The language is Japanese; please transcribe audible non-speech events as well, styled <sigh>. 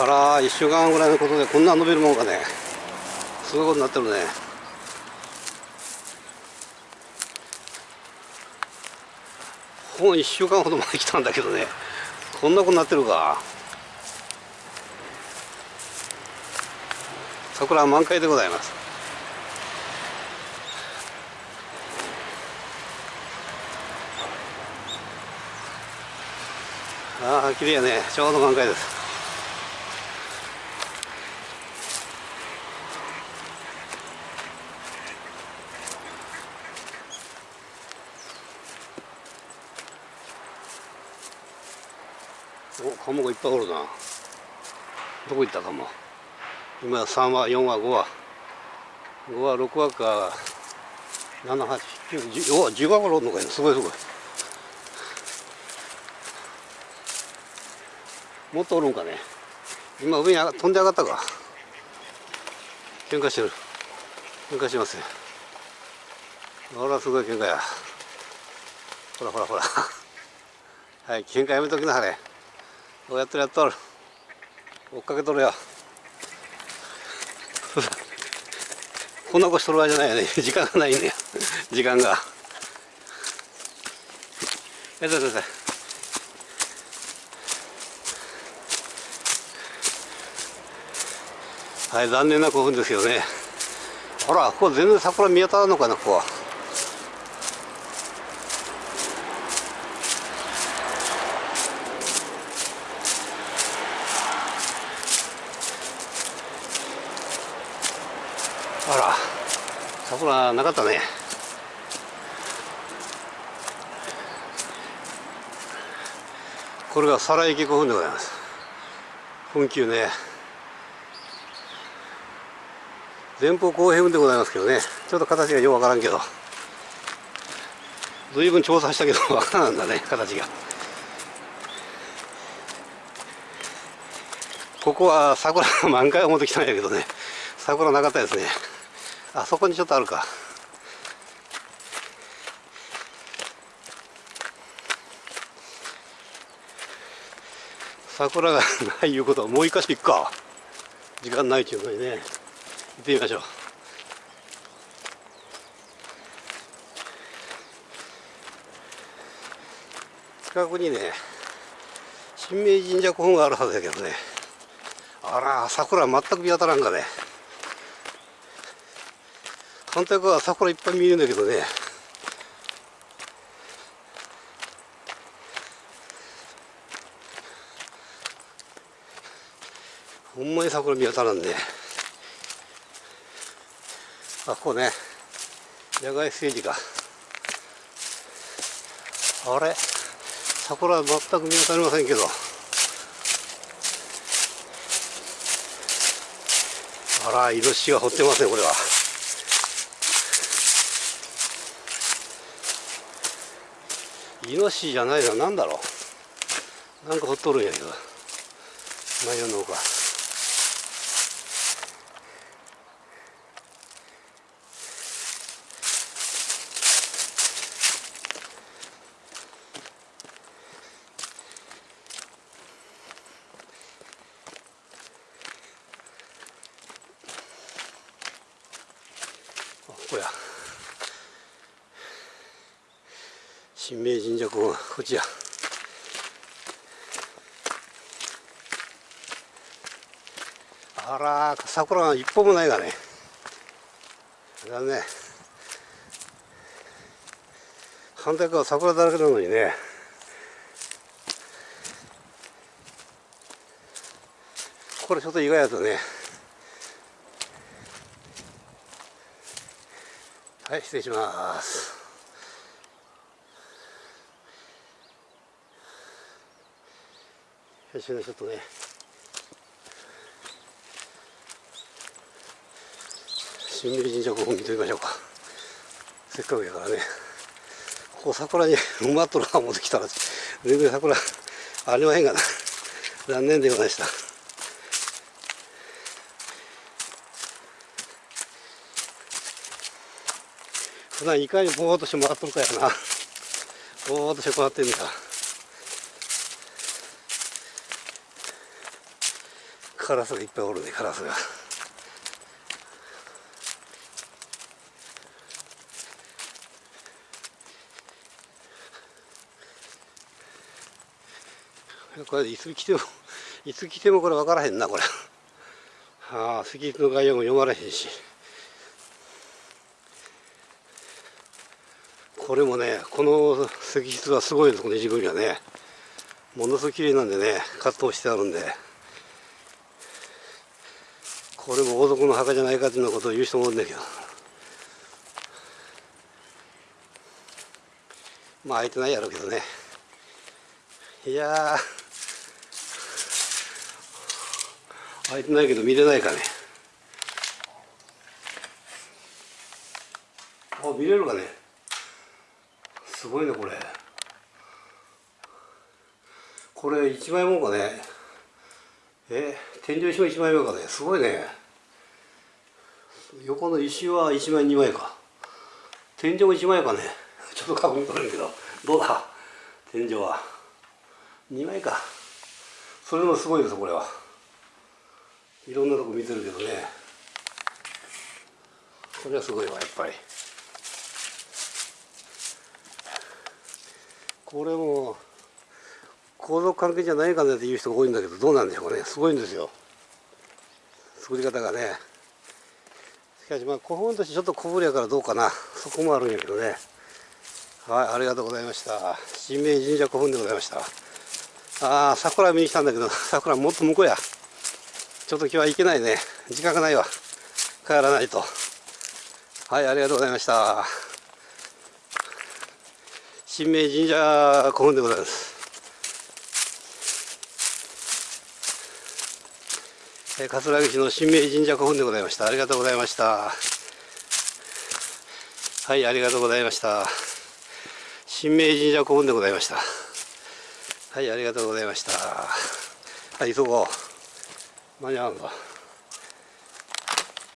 あら1週間ぐらいのことでこんな伸びるもんかね。すごいことになってるね。ほん1週間ほど前来たんだけどね。こんなことになってるか。桜満開でございます。ああ綺麗やね。ちょうど満開です。おカモがいっぱいおるな。どこ行ったかも今3話4話5話。5話6話か789お10話頃おるのかいすごいすごい。もっとおるんかね。今上に飛んで上がったか。喧嘩してる。喧嘩してますよ。ほらすごい喧嘩や。ほらほらほら。はい喧嘩やめときなはれ。おやっとるやっとる追っかけとるよ <laughs> こんなことしとる場合じゃないよね。<laughs> 時間がないんだよ時間が。やったやったはい残念な興奮ですけどね。ほらここ全然桜見当たらんのかなここは。あら。桜なかったね。これが皿池古墳でございます。墳丘ね。前方後平墳でございますけどね。ちょっと形がよくわからんけど。随分調査したけど <laughs> わからんだね形が。ここは桜満開を持ってきたんやけどね。桜なかったですね。あそこにちょっとあるか。桜がないいうことはもう一箇所行くか。時間ないっていうのにね。行ってみましょう。近くにね新明神社古墳があるはずだけどね。あら桜全く見当たらんかね。反対側は桜いっぱい見えるんだけどね。ほんまに桜見当たらんね。あここね。野外ステージか。あれ？桜は全く見当たりませんけど。あらイノシシが掘ってますねこれは。イノシシじゃないな何だろう。なんかほっとるんやけど。何やんのか。新明神社公こちやあら桜が一歩もないがね。だね反対側桜だらけなのにね。これちょっと意外だとね。はい失礼します。よしちょっとね。新明神社古墳見てみましょうか。せっかくやからね。ここ桜に埋まっとるか思ってきたら全然桜ありまへんがな。残念でございました。普段いかにぼーっとして回っとるかやな。ぼーっとして回ってんのかカラスがいっぱいおるねカラスが。これいつ来てもいつ来てもこれ分からへんなこれ。ああ石筆の概要も読まれへんし。これもねこの石筆はすごいですこの石組はね。ものすごく綺麗なんでね葛藤してあるんで。これも王族の墓じゃないかというようなことを言う人もおるんだけど。まあ開いてないやろうけどね。いや開いてないけど見れないかね。あ見れるかね。すごいねこれ。これ1枚もんかね。え天井石も1枚目かね。すごいね。横の石は1枚2枚か。天井も1枚かね。ちょっと確認取れるけど。どうだ？天井は。2枚か。それもすごいですこれは。いろんなとこ見てるけどね。これはすごいわやっぱり。これも皇族関係じゃないかなっていう人が多いんだけどどうなんでしょうかね。すごいんですよ。作り方がね。かしまあ古墳としてちょっと小ぶりやからどうかな。そこもあるんやけどね。はいありがとうございました。新明神社古墳でございました。ああ桜見に来たんだけど <laughs> 桜もっと向こうや。ちょっと今日は行けないね。時間がないわ。帰らないと。はいありがとうございました。新明神社古墳でございます。え桂木市の神明神社古墳でございました。ありがとうございました。はいありがとうございました。神明神社古墳でございました。はいありがとうございました。はい急ごう。間に合うのか